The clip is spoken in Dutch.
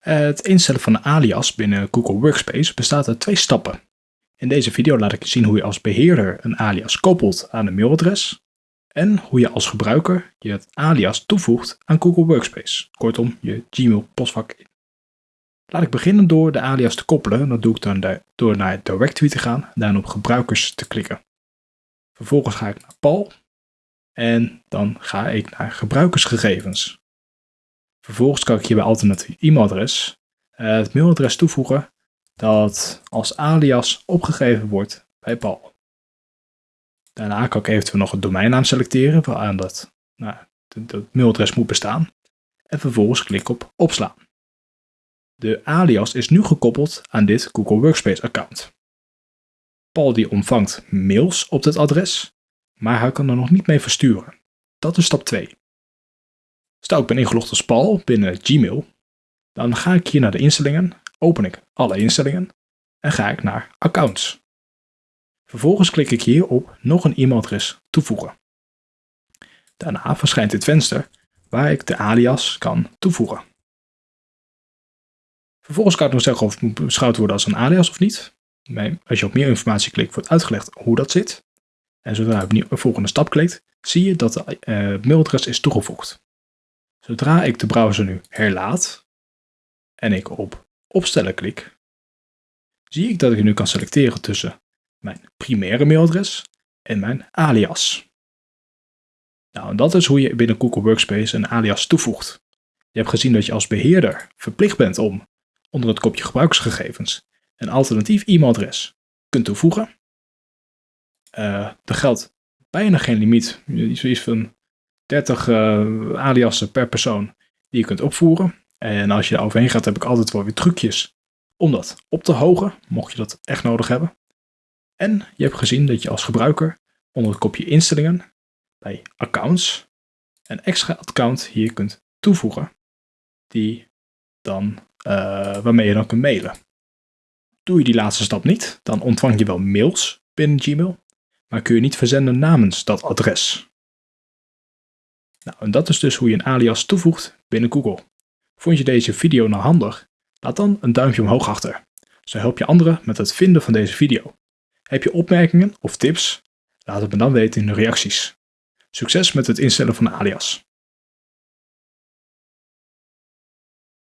Het instellen van een alias binnen Google Workspace bestaat uit twee stappen. In deze video laat ik je zien hoe je als beheerder een alias koppelt aan een mailadres en hoe je als gebruiker je het alias toevoegt aan Google Workspace, kortom je Gmail postvak. Laat ik beginnen door de alias te koppelen. Dat doe ik dan door naar Directory te gaan en dan op gebruikers te klikken. Vervolgens ga ik naar Paul en dan ga ik naar gebruikersgegevens. Vervolgens kan ik hier bij alternatief e-mailadres eh, het mailadres toevoegen dat als alias opgegeven wordt bij Paul. Daarna kan ik eventueel nog een domeinnaam selecteren waaraan dat, nou, dat mailadres moet bestaan. En vervolgens klik op opslaan. De alias is nu gekoppeld aan dit Google Workspace account. Paul die ontvangt mails op dit adres, maar hij kan er nog niet mee versturen. Dat is stap 2. Stel ik ben ingelogd als Paul binnen Gmail, dan ga ik hier naar de instellingen, open ik alle instellingen en ga ik naar accounts. Vervolgens klik ik hier op nog een e-mailadres toevoegen. Daarna verschijnt dit venster waar ik de alias kan toevoegen. Vervolgens kan ik nog zeggen of het moet beschouwd worden als een alias of niet. Als je op meer informatie klikt wordt uitgelegd hoe dat zit. En zodra je op de volgende stap klikt, zie je dat het uh, mailadres is toegevoegd. Zodra ik de browser nu herlaat en ik op opstellen klik, zie ik dat ik nu kan selecteren tussen mijn primaire mailadres en mijn alias. Nou, en dat is hoe je binnen Google Workspace een alias toevoegt. Je hebt gezien dat je als beheerder verplicht bent om onder het kopje gebruikersgegevens een alternatief e-mailadres kunt toevoegen. Uh, er geldt bijna geen limiet, zoiets van 30 uh, aliasen per persoon die je kunt opvoeren. En als je daar overheen gaat, heb ik altijd wel weer trucjes om dat op te hogen, mocht je dat echt nodig hebben. En je hebt gezien dat je als gebruiker onder het kopje instellingen bij accounts een extra account hier kunt toevoegen, die dan, uh, waarmee je dan kunt mailen. Doe je die laatste stap niet, dan ontvang je wel mails binnen Gmail, maar kun je niet verzenden namens dat adres. Nou, en dat is dus hoe je een alias toevoegt binnen Google. Vond je deze video nou handig? Laat dan een duimpje omhoog achter. Zo help je anderen met het vinden van deze video. Heb je opmerkingen of tips? Laat het me dan weten in de reacties. Succes met het instellen van een alias.